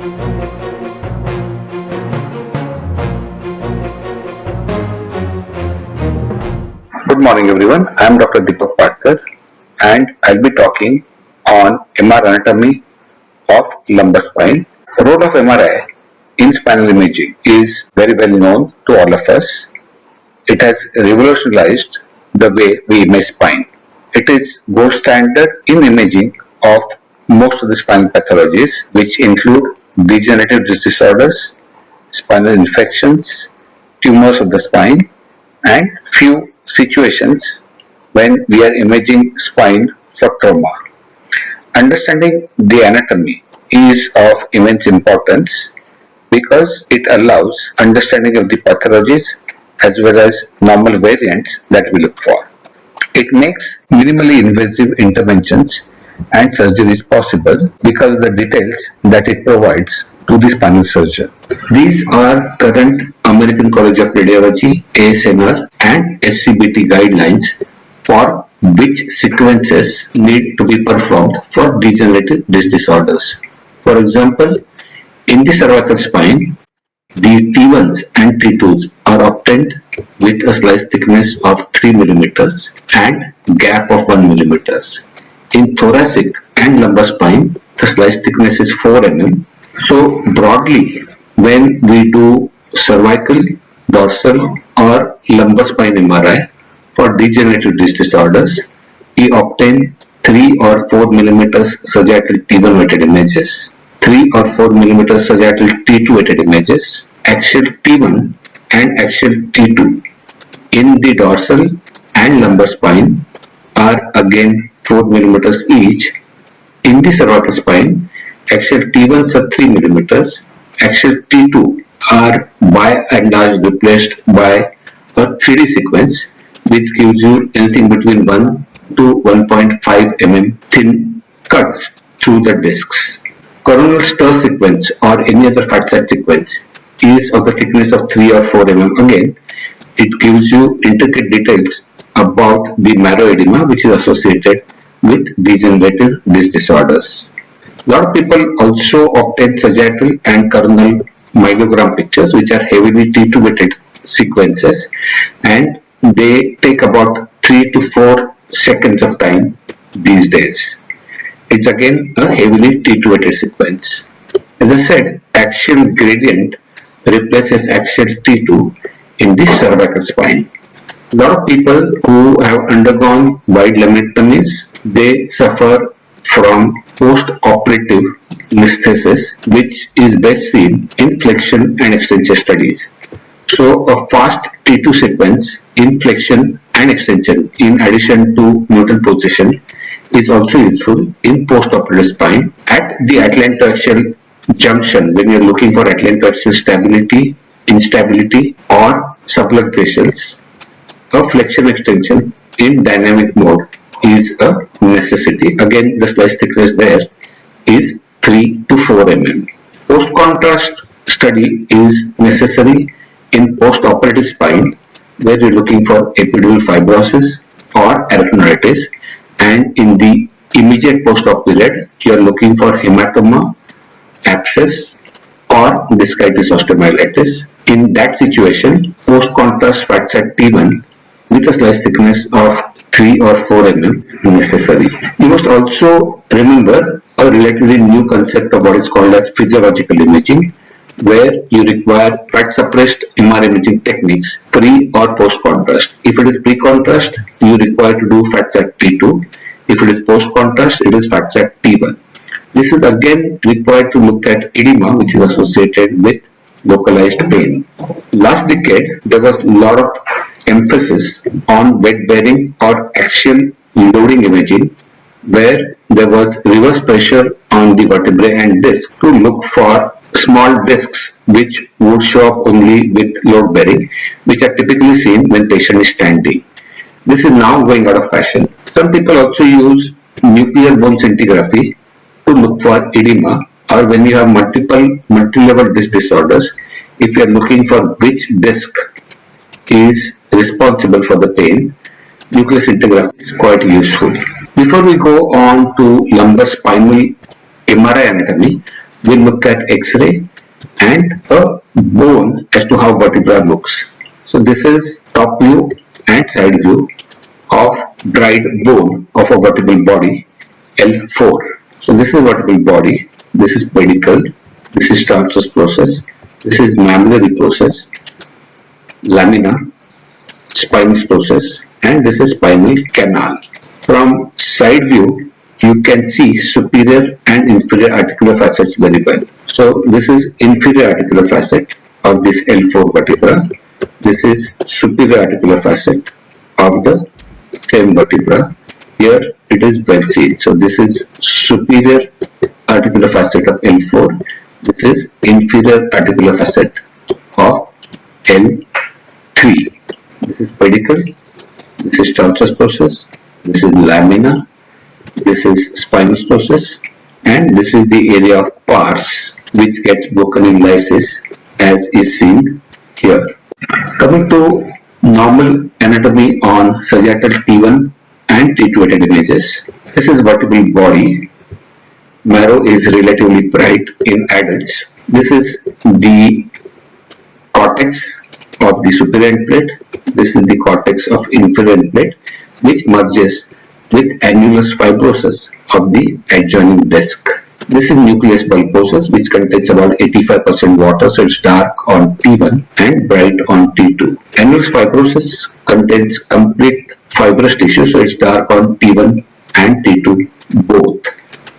Good morning everyone. I am Dr. Deepak Patkar and I'll be talking on MR anatomy of lumbar spine. The role of MRI in spinal imaging is very well known to all of us. It has revolutionized the way we image spine. It is gold standard in imaging of most of the spinal pathologies which include degenerative disorders, spinal infections, tumors of the spine and few situations when we are imaging spine for trauma. Understanding the anatomy is of immense importance because it allows understanding of the pathologies as well as normal variants that we look for. It makes minimally invasive interventions and surgeries possible because of the details that it provides to the spinal surgeon. These are current American College of Radiology, ASNR and SCBT guidelines for which sequences need to be performed for degenerative disc disorders. For example, in the cervical spine, the T1s and T2s are obtained with a slice thickness of 3 millimeters and gap of 1 millimeters. In thoracic and lumbar spine, the slice thickness is 4 mm. So broadly, when we do cervical, dorsal or lumbar spine MRI for degenerative disc disorders, we obtain 3 or 4 millimeters sagittal T1 weighted images, 3 or 4 millimeters sagittal T2 weighted images, axial T1 and axial T2 in the dorsal and lumbar spine are again 4 millimeters each. In the cervical spine, axial T1s are 3 millimeters, axial T2 are by and large replaced by a 3D sequence which gives you anything between 1 to 1.5 mm thin cuts through the discs. Coronal STIR sequence or any other fat sat sequence is of the thickness of 3 or 4 mm again. It gives you intricate details about the marrow edema which is associated with degenerative disc disorders. A lot of people also obtain sagittal and coronal myelogram pictures which are heavily T2 weighted sequences and they take about 3 to 4 seconds of time these days. It's again a heavily T2 weighted sequence. As I said, axial gradient replaces axial T2 in the cervical spine. A lot of people who have undergone wide laminectomies, they suffer from post-operative listhesis, which is best seen in flexion and extension studies. So a fast T2 sequence in flexion and extension in addition to neutral position is also useful in post-operative spine at the atlantoaxial junction when you're looking for atlantoaxial stability, instability or subluxations. A flexion extension in dynamic mode is a necessity. Again, the slice thickness there is 3 to 4 mm. Post-contrast study is necessary in post-operative spine where you're looking for epidural fibrosis or arachnoiditis and in the immediate post-op period you're looking for hematoma, abscess or discitis osteomyelitis. In that situation, post-contrast fat sat T1 with a slice thickness of 3 or 4 mm necessary. You must also remember a relatively new concept of what is called as physiological imaging where you require fat suppressed MR imaging techniques pre or post contrast. If it is pre contrast, you require to do fat sat T2. If it is post contrast, it is fat sat T1. This is again required to look at edema which is associated with localized pain. Last decade, there was a lot of emphasis on weight bearing or axial loading imaging where there was reverse pressure on the vertebrae and disc to look for small discs which would show up only with load bearing which are typically seen when patient is standing. This is now going out of fashion. Some people also use nuclear bone scintigraphy to look for edema or when you have multiple multi-level disc disorders if you are looking for which disc is responsible for the pain nucleus scintigraphy is quite useful. Before we go on to lumbar spinal MRI anatomy, we look at X-ray and a bone as to how vertebra looks. So this is top view and side view of dried bone of a vertebral body L4. So this is vertebral body, this is pedicle, this is transverse process, this is mammillary process, lamina, spinous process and this is spinal canal. From side view you can see superior and inferior articular facets very well. So this is inferior articular facet of this L4 vertebra. This is superior articular facet of the same vertebra. Here it is well seen. So this is superior articular facet of L4. This is inferior articular facet of L3. This is pedicle. This is transverse process. This is lamina. This is spinous process. And this is the area of pars which gets broken in lysis as is seen here. Coming to normal anatomy on sagittal T1 and T2 at images. This is vertebral body. Marrow is relatively bright in adults. This is the cortex of the superior plate. This is the cortex of inferior plate which merges with annulus fibrosus of the adjoining disc. This is nucleus pulposus which contains about 85% water so it's dark on T1 and bright on T2. Annulus fibrosus contains complete fibrous tissue so it's dark on T1 and T2 both.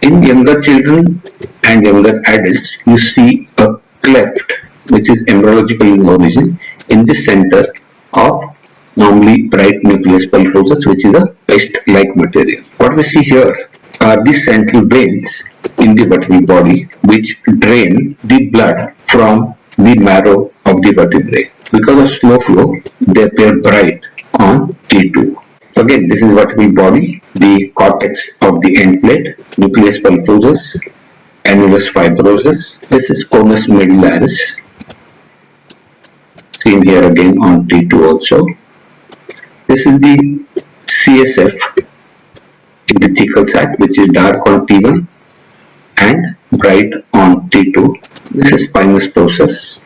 In younger children and younger adults you see a cleft which is embryological in origin in the center of normally bright nucleus pulposus which is a paste-like material. What we see here are the central veins in the vertebral body which drain the blood from the marrow of the vertebrae. Because of slow flow, they appear bright on T2. Again, this is vertebral body, the cortex of the end plate, nucleus pulposus, annulus fibrosus. This is conus medullaris, seen here again on T2 also. This is the CSF in the thecal sac which is dark on T1 and bright on T2. This is spinous process.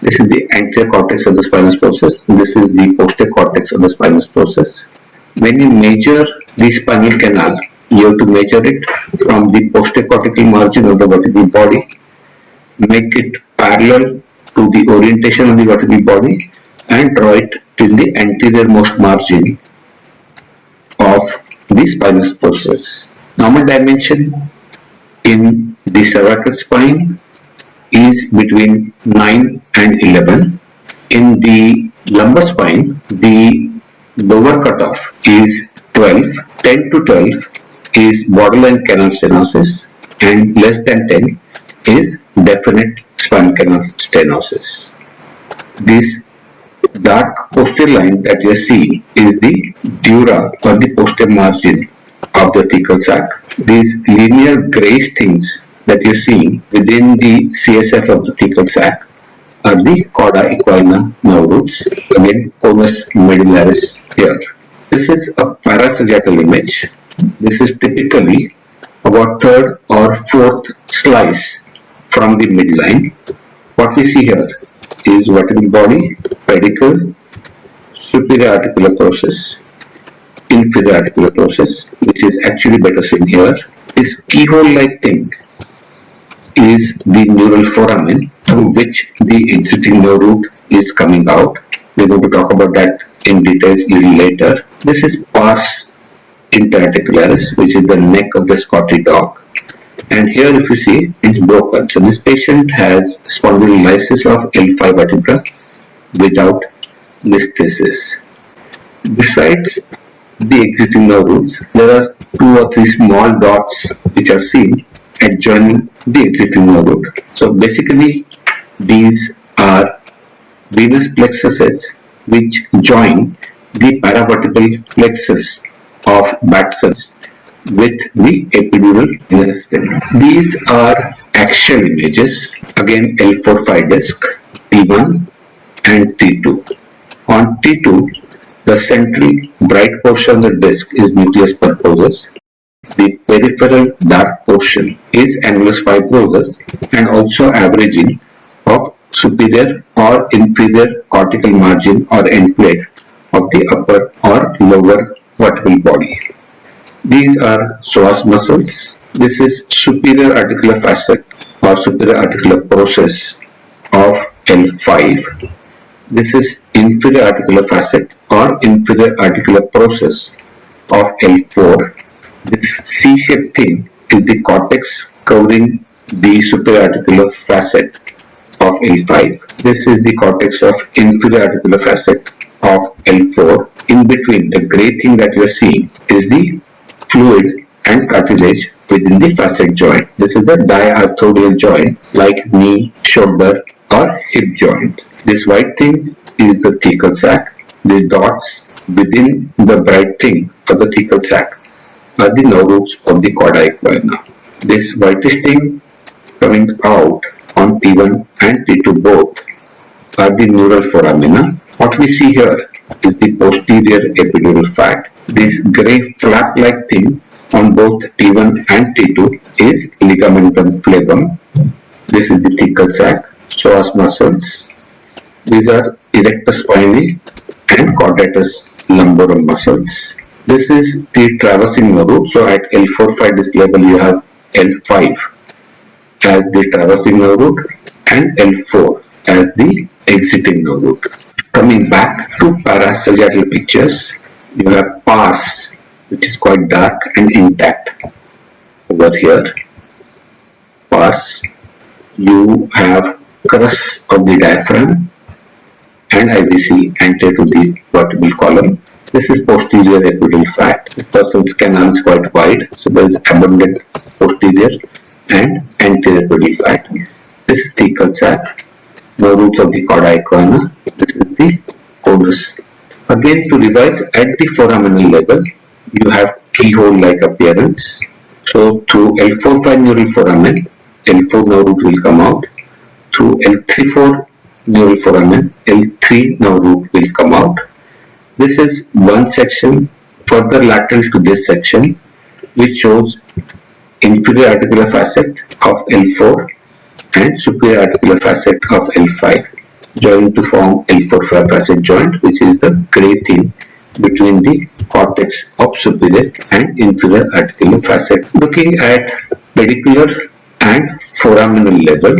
This is the anterior cortex of the spinous process. This is the posterior cortex of the spinous process. When you measure the spinal canal, you have to measure it from the posterior cortical margin of the vertebral body, make it parallel to the orientation of the vertebral body and draw it till the anterior most margin of the spinous process. Normal dimension in the cervical spine is between 9 and 11. In the lumbar spine, the lower cutoff is 12. 10 to 12 is borderline canal stenosis and less than 10 is definite spinal canal stenosis. This dark posterior line that you see is the dura or the posterior margin of the thecal sac. These linear grayish things that you see within the CSF of the thecal sac are the cauda equina nerve roots, again conus medullaris here. This is a parasagittal image. This is typically about third or fourth slice from the midline. What we see here is vertebral body, pedicle, superior articular process, inferior articular process, which is actually better seen here. This keyhole-like thing is the neural foramen through which the exiting nerve root is coming out. We're going to talk about that in details a little later. This is pars interarticularis, which is the neck of the Scotty dog and here if you see it's broken. So this patient has spondylolysis of L5 vertebra without listhesis besides the exiting nerve roots there are two or three small dots which are seen adjoining the exiting nerve root so basically these are venous plexuses which join the paravertebral plexus of Batson with the epidural intestine. These are axial images, again L4-5 disc, T1 and T2. On T2, the central bright portion of the disc is nucleus pulposus The peripheral dark portion is annulus fibrosus and also averaging of superior or inferior cortical margin or end plate of the upper or lower vertebral body. These are psoas muscles. This is superior articular facet or superior articular process of L5. This is inferior articular facet or inferior articular process of L4. This C-shaped thing is the cortex covering the superior articular facet of L5. This is the cortex of inferior articular facet of L4. In between, the gray thing that you are seeing is the fluid and cartilage within the facet joint. This is the diarthrodial joint like knee, shoulder or hip joint. This white thing is the thecal sac. The dots within the bright thing of the thecal sac are the roots of the cauda equina. This whitish thing coming out on T1 and T2 both are the neural foramina. What we see here is the posterior epidural fat. This grey flap-like thing on both T1 and T2 is ligamentum flavum. This is the thecal sac, psoas muscles. These are erector spinae and quadratus lumborum muscles. This is the traversing nerve. So at L4-5 this level you have L5 as the traversing nerve root and L4 as the exiting nerve root. Coming back to parasagittal pictures, you have pars which is quite dark and intact over here. Pars, you have crus of the diaphragm and IVC anterior to the vertebral column. This is posterior epidural fat. This person's canal is quite wide, so there is abundant posterior and anterior epidural fat. This is thecal sac, the roots of the cauda equina. This is the conus. Again, to revise at the foraminal level, you have keyhole-like appearance. So through L4-5 neural foramen, L4 nerve root will come out. Through L3-4 neural foramen, L3 nerve root will come out. This is one section further lateral to this section which shows inferior articular facet of L4 and superior articular facet of L5 joined to form L4-5 facet joint which is the gray thing between the cortex of superior and inferior articular facet. Looking at pedicular and foraminal level,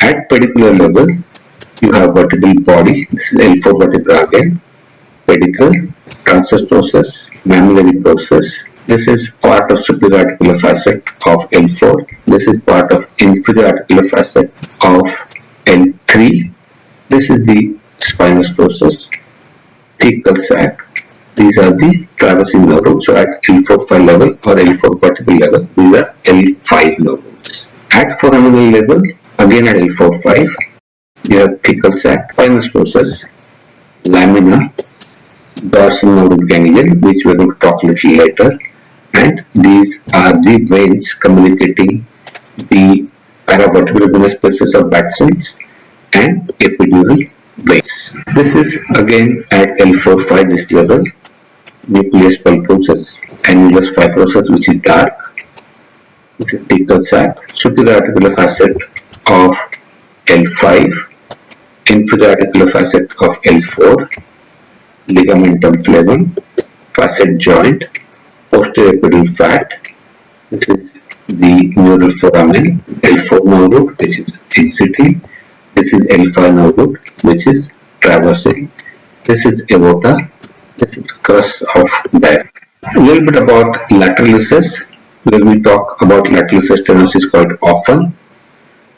at pedicular level you have vertebral body, this is L4 vertebra again, pedicle, transverse process, mammillary process. This is part of superior articular facet of L4. This is part of inferior articular facet of L3. This is the spinous process, thecal sac. These are the traversing nerve roots. So at L4-5 level or L4 vertebral level, these are L5 nerve roots. At foraminal level, again at L4-5, you have thecal sac, spinous process, lamina, dorsal nerve ganglion, which we are going to talk a little later, and these are the veins communicating the paravertebral venous spaces of Batson's and epidural veins. This is again at L4-5 this level, nucleus pulposus, annulus fibrosus which is dark, this is thecal sac, superior articular facet of L5, inferior articular facet of L4, ligamentum flavum, facet joint, posterior epidural fat. This is the neural foramen, L4 nerve root, which is exiting. This is L5 nerve which is traversing. This is aorta. This is crus of diaphragm. A little bit about lateral recess. When we talk about lateral recess stenosis quite often.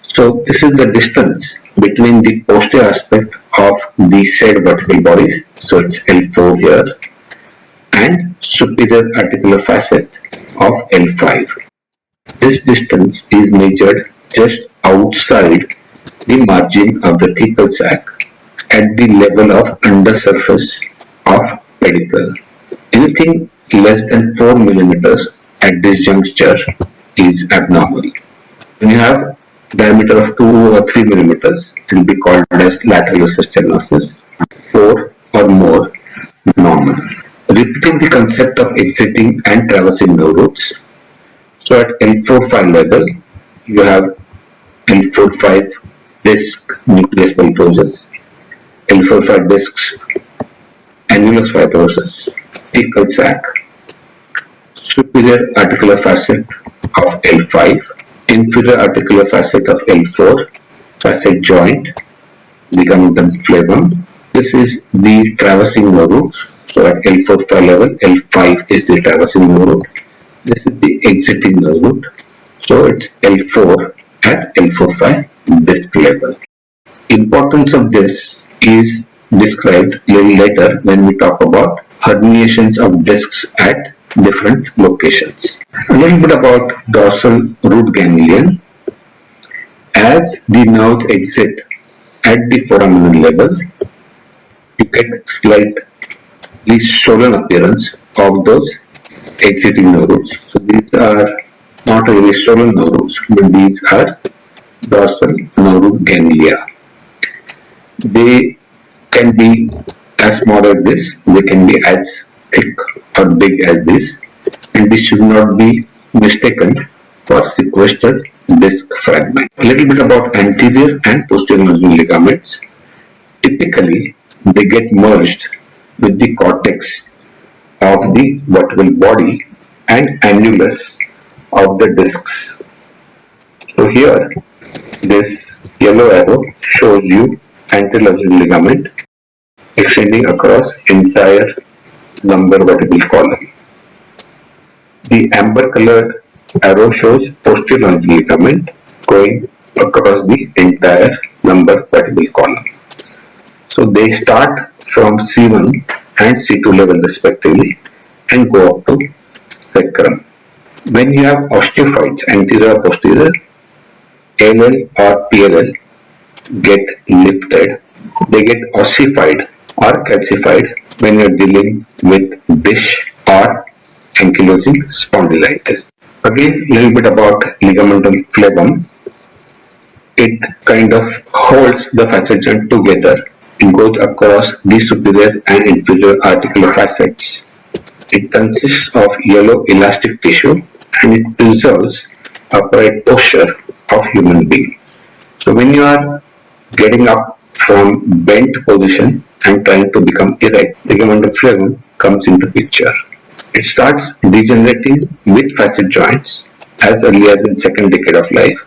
So this is the distance between the posterior aspect of the said vertebral body, so it's L4 here, and superior articular facet of L5. This distance is measured just outside the margin of the thecal sac at the level of undersurface of pedicle. Anything less than 4 millimeters at this juncture is abnormal. When you have diameter of 2 or 3 millimeters, it will be called as lateral stenosis. 4 or more normal. Repeating the concept of exiting and traversing nerve roots, So at L4-5 level, you have L4-5 disc nucleus pulposus, L4-5 discs annulus fibrosus, thecal sac, superior articular facet of L5, inferior articular facet of L4, facet joint, ligamentum flavum. This is the traversing nerve root. So at L4-5 level, L5 is the traversing nerve root. This is the exiting nerve root. So it's L4 at L4-5 disc level. Importance of this is described little later when we talk about herniations of discs at different locations. A little bit about dorsal root ganglion. As the nerves exit at the foramen level, you get slightly swollen appearance of those exiting nerve roots. So these are not really swollen nerve roots, but these are dorsal nerve ganglia. They can be as small as this, they can be as thick or big as this and this should not be mistaken for sequestered disc fragment. A little bit about anterior and posterior nodular ligaments. Typically, they get merged with the cortex of the vertebral body and annulus of the discs. So here, this yellow arrow shows you anterior ligament extending across entire lumbar vertebral column. The amber colored arrow shows posterior ligament going across the entire lumbar vertebral column. So they start from C1 and C2 level respectively and go up to sacrum. When you have osteophytes, anterior or posterior, ALL or PLL get lifted, they get ossified or calcified when you're dealing with DISH or ankylosing spondylitis. Again, a little bit about ligamentum flavum. It kind of holds the facet joint together. It goes across the superior and inferior articular facets. It consists of yellow elastic tissue and it preserves upright posture of human being. So when you are getting up from bent position and trying to become erect, ligamentum flavum comes into picture. It starts degenerating with facet joints as early as in second decade of life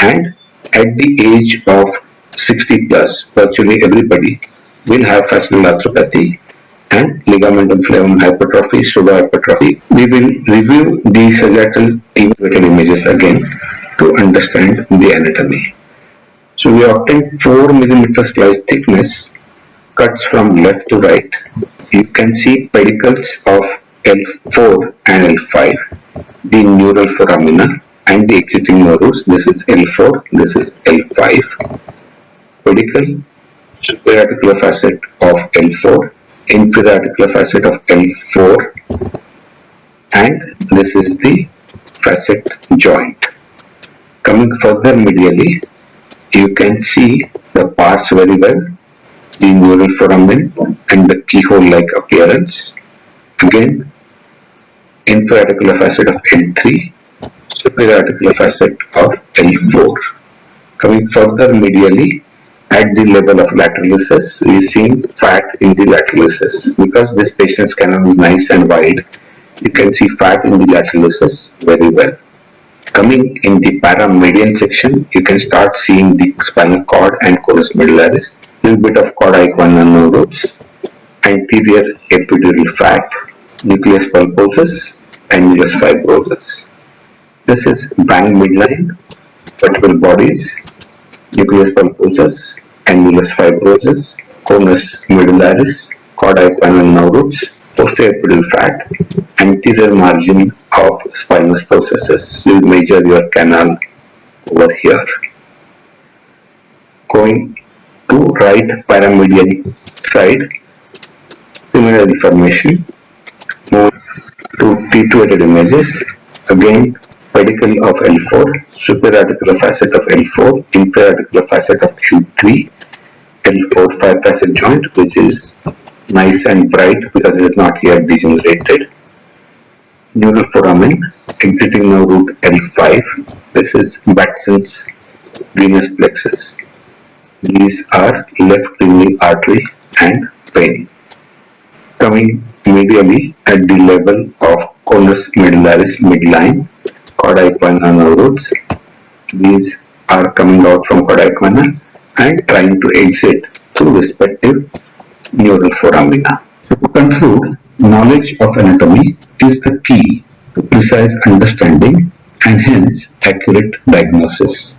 and at the age of 60 plus virtually everybody will have facet arthropathy and ligamentum flavum hypertrophy, pseudohypertrophy. We will review the sagittal TV images again to understand the anatomy. So we obtain 4 millimeter slice thickness cuts from left to right. You can see pedicles of L4 and L5, the neural foramina and the exiting nerves. This is L4, this is L5. Pedicle, superior articular facet of L4, inferior articular facet of L4 and this is the facet joint. Coming further medially, you can see the pars very well the neural foramen and the keyhole-like appearance. Again, inferior articular facet of L3, superior articular facet of L4. Coming further medially, at the level of lateral recess, we see fat in the lateral recess. Because this patient's canal is nice and wide, you can see fat in the lateral recess very well. Coming in the paramedian section, you can start seeing the spinal cord and conus medullaris, little bit of cauda equina nerves, anterior epidural fat, nucleus pulposus, annulus fibrosus. This is bang midline, vertebral bodies, nucleus pulposus, annulus fibrosus, conus medullaris, cauda equina nerves, posterior epidural fat, anterior margin of spinous processes. You measure your canal over here. Going to right paramedian side, similar deformation. Move to T2 images. Again, pedicle of L4, superior articular facet of L4, inferior articular facet of Q3, L4 5 facet joint, which is nice and bright because it is not yet degenerated neural foramen exiting now root L5. This is Batson's venous plexus. These are left kidney artery and vein. Coming medially at the level of conus medullaris midline, cauda equina roots. These are coming out from equina and trying to exit through respective neural foramina. To conclude, knowledge of anatomy is the key to precise understanding and hence accurate diagnosis.